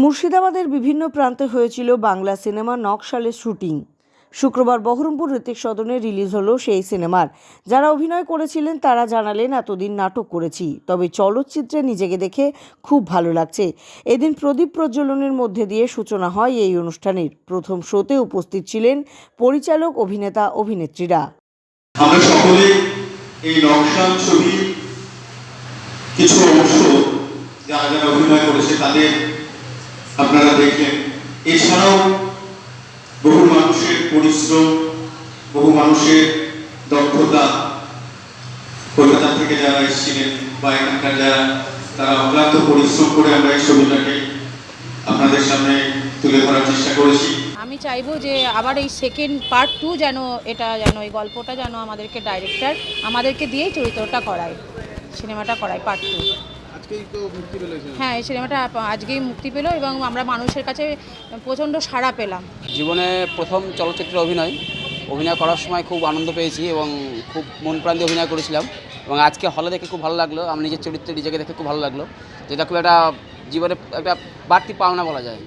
মুর্শিদাবাদের বিভিন্ন প্রান্তে হয়েছিল বাংলা সিনেমা নকশালের শুটিং। শুক্রবার বহরমপুর ঋতিক সদনে রিলিজ হলো সেই সিনেমার। যারা অভিনয় করেছিলেন, তারা জানালেন, এতদিন নাটক করেছি, তবে চলচ্চিত্রে নিজেকে দেখে খুব ভালো লাগছে। এদিন প্রদীপ প্রজ্বলনের মধ্যে দিয়ে সূচনা হয় এই অনুষ্ঠানের। প্রথম শোতে উপস্থিত ছিলেন পরিচালক, অভিনেতা, অভিনেত্রীরা। অভিনয় করেছে, তাদের আপনারা দেখলেন এছাড়াও বহু মানুষের পরিশ্রম, বহু মানুষের দক্ষতা। কলকাতা থেকে যারা এসেছিলেন বা এখানকার যারা, তারা অক্লান্ত পরিশ্রম করে আমরা এই ছবিটাকে আপনাদের সামনে তুলে ধরার চেষ্টা করেছি। আমি চাইব যে আবার এই সেকেন্ড পার্ট টু যেন এটা যেন, এই গল্পটা যেন আমাদেরকে ডাইরেক্টর আমাদেরকে দিয়েই চরিত্রটা করায়, সিনেমাটা করায় পার্ট টু আজকেই তো মুক্তি পেল হ্যাঁ এই সিনেমাটা আজকেই মুক্তি পেল এবং আমরা মানুষের কাছে প্রচণ্ড সাড়া পেলাম। জীবনে প্রথম চলচ্চিত্রে অভিনয়। অভিনয় করার সময় খুব আনন্দ পেয়েছি এবং খুব মন প্রাণ দিয়ে অভিনয় করেছিলাম। এবং আজকে হলে দেখে খুব ভালো লাগল। আমি নিজের চরিত্রে নিজেকে দেখে খুব ভালো লাগল। যেটা খুব একটা জীবনে একটা বাড়তি পাওনা বলা যায়।